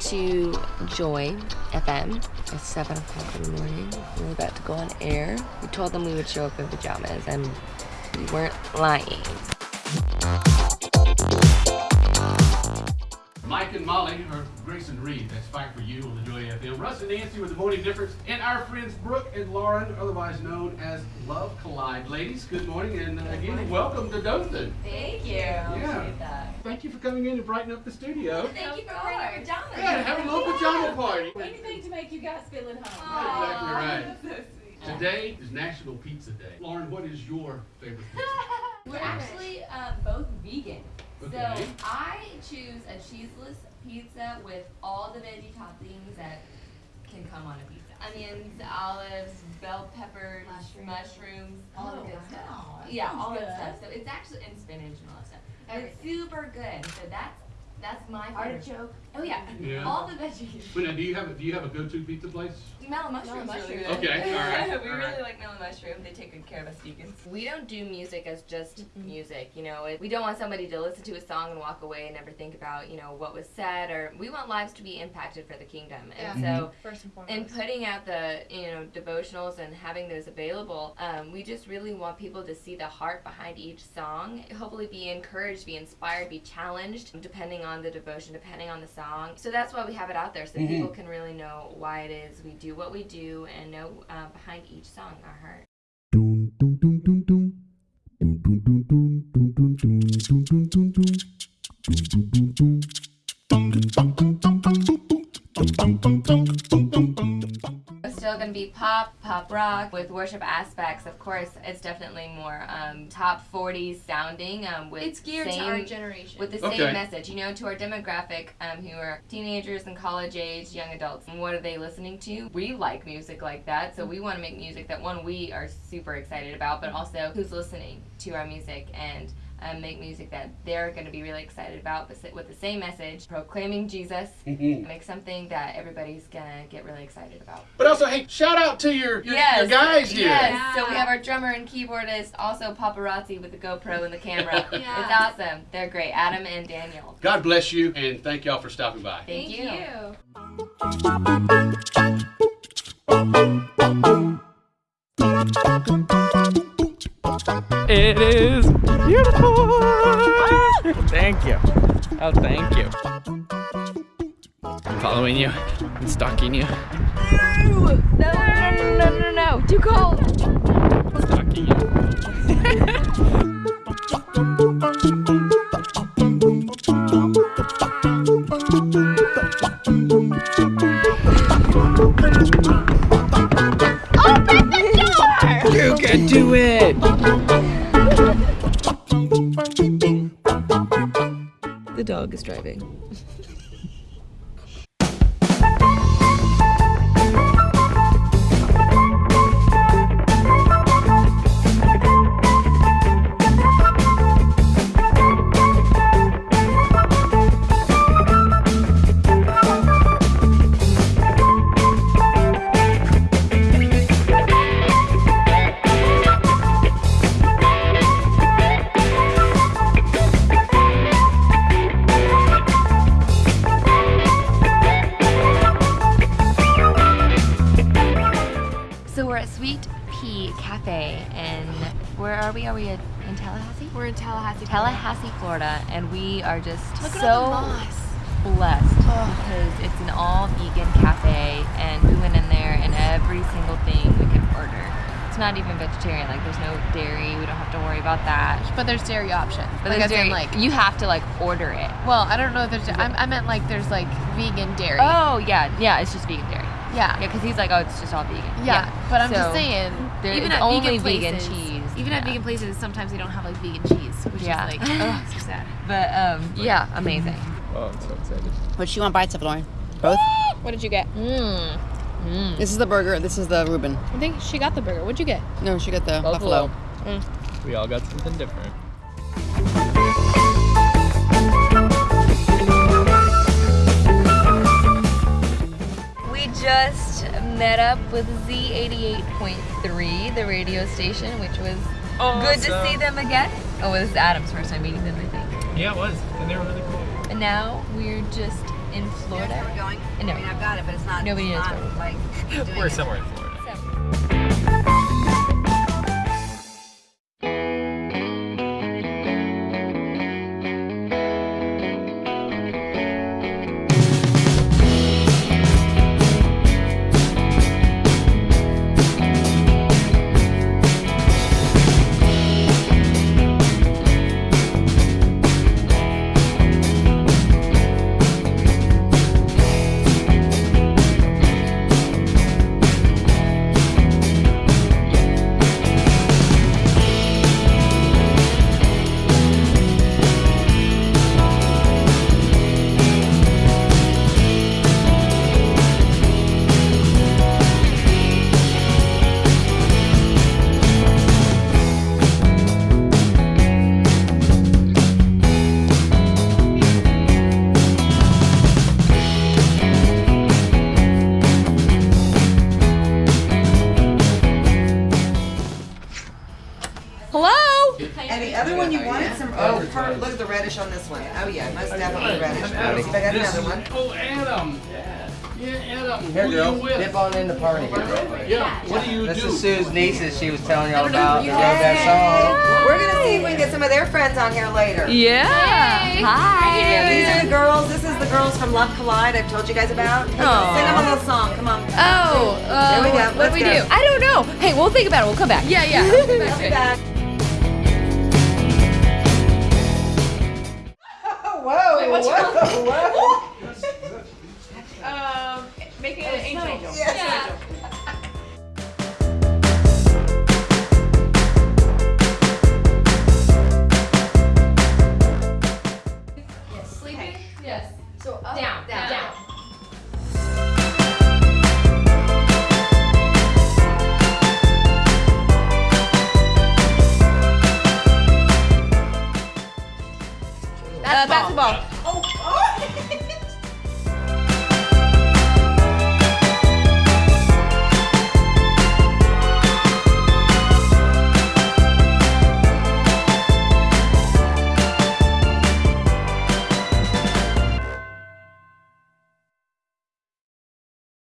to Joy FM at 7 o'clock in the morning. We were about to go on air. We told them we would show up in pajamas, and we weren't lying. Mike and Molly, or Grace and Reed, that's Fight for You on the Joy FM. Russ and Nancy with the Morning Difference, and our friends Brooke and Lauren, otherwise known as Love Collide. Ladies, good morning, and uh, again, welcome to Dothan. Thank you. Yeah. Thank you for coming in and brightening up the studio. Thank you for wearing your pajamas. Yeah, have a little pajama party. Anything to make you guys feel at home. Exactly right. So. Today is National Pizza Day. Lauren, what is your favorite pizza? We're actually um, both vegan. Okay. So I choose a cheeseless pizza with all the veggie toppings that can come on a pizza. Onions, olives, bell peppers, mushrooms, all oh, the Oh, good stuff. That Yeah, sounds all that stuff. So it's actually and spinach and all that stuff. And it's super good. So that's that's my favorite. Artichoke. Oh yeah. Yeah. All the veggies. Well, now, do you have a, do you have a go-to pizza place? Mellow Mushrooms. Melon really mushroom. good. Okay, all right, we all really right. like Mellow Mushroom. They take good care of us vegans. We don't do music as just music. You know, it, we don't want somebody to listen to a song and walk away and never think about you know what was said. Or we want lives to be impacted for the kingdom. And so First and foremost. in putting out the you know devotionals and having those available um, we just really want people to see the heart behind each song hopefully be encouraged be inspired be challenged depending on the devotion depending on the song. So that's why we have it out there so people can really know why it is we do what we do and know uh, behind each song our heart be pop, pop rock with worship aspects. Of course, it's definitely more um, top 40s sounding. Um, with it's geared same, to our generation. with the Okay. same message, you know, to our demographic um, who are teenagers and college age, young adults. And what are they listening to? We like music like that, so we want to make music that one we are super excited about, but also who's listening to our music and um, make music that they're going to be really excited about, but with the same message, proclaiming Jesus. Make something that everybody's gonna get really excited about. But also, hey, shout out to your your, your guys here. Yes. So we have our drummer and keyboardist, also paparazzi with the GoPro and the camera. Yeah. It's awesome. They're great. Adam and Daniel. God bless you, and thank y'all for stopping by. Thank, Thank you. It Oh, thank you. I'm following you. I'm stalking you. No, no, no, no, no, no, no. Too cold. Stalking you. You can do it. Driving. We? Are we at, in Tallahassee? We're in Tallahassee. Tallahassee, Florida, and we are just Look so all the moss. blessed because it's an all vegan cafe and we went in there and every single thing we could order. It's not even vegetarian, like there's no dairy, we don't have to worry about that. But there's dairy options. But like there's as in, dairy, like you have to like order it. well, I don't know if there's I, I meant like there's like vegan dairy. Oh yeah, yeah, it's just vegan dairy. yeah. Yeah, because he's like, oh, it's just all vegan. Yeah, but I'm So, just saying, even at only vegan vegan places, cheese. Even Yeah. at vegan places, sometimes they don't have like vegan cheese, which Yeah. is like, oh, so sad. But um, yeah, amazing. Oh, I'm so excited. What you want bites of, Lauren? Both? What did you get? Mmm. Mmm. This is the burger. This is the Reuben. I think she got the burger. What'd you get? No, she got the Buffalo. buffalo. Mm. We all got something different. Met up with Z88.3, the radio station, which was good to see them again. Oh, it was Adam's first time meeting them, I think. Yeah, it was. And they were really cool. And now we're just in Florida. We're going. No. I mean, I've got it, but it's not. Nobody it's knows not, where we're like. We're it. somewhere in Florida. Hello? And the other one you wanted some, oh, per- look at the reddish on this one. Oh yeah, most definitely reddish. Let me see if I got another is- one. Oh, Adam. Yeah, Adam. Here, Who girl, you with? dip on in the party here. Yeah, what do you This do? This is Sue's nieces. She was telling y'all about the that song. We're gonna see if we can get some of their friends on here later. Yeah. Hi. Yeah, these are the girls. This is the girls from Love Collide. I've told you guys about. Sing them a little song. Come on. Oh, uh, There we go. What Let's do we go. do? I don't know. Hey, we'll think about it. We'll come back. Yeah, yeah. I'll be back. Whoa, whoa, whoa. Um, making an angel. Yes.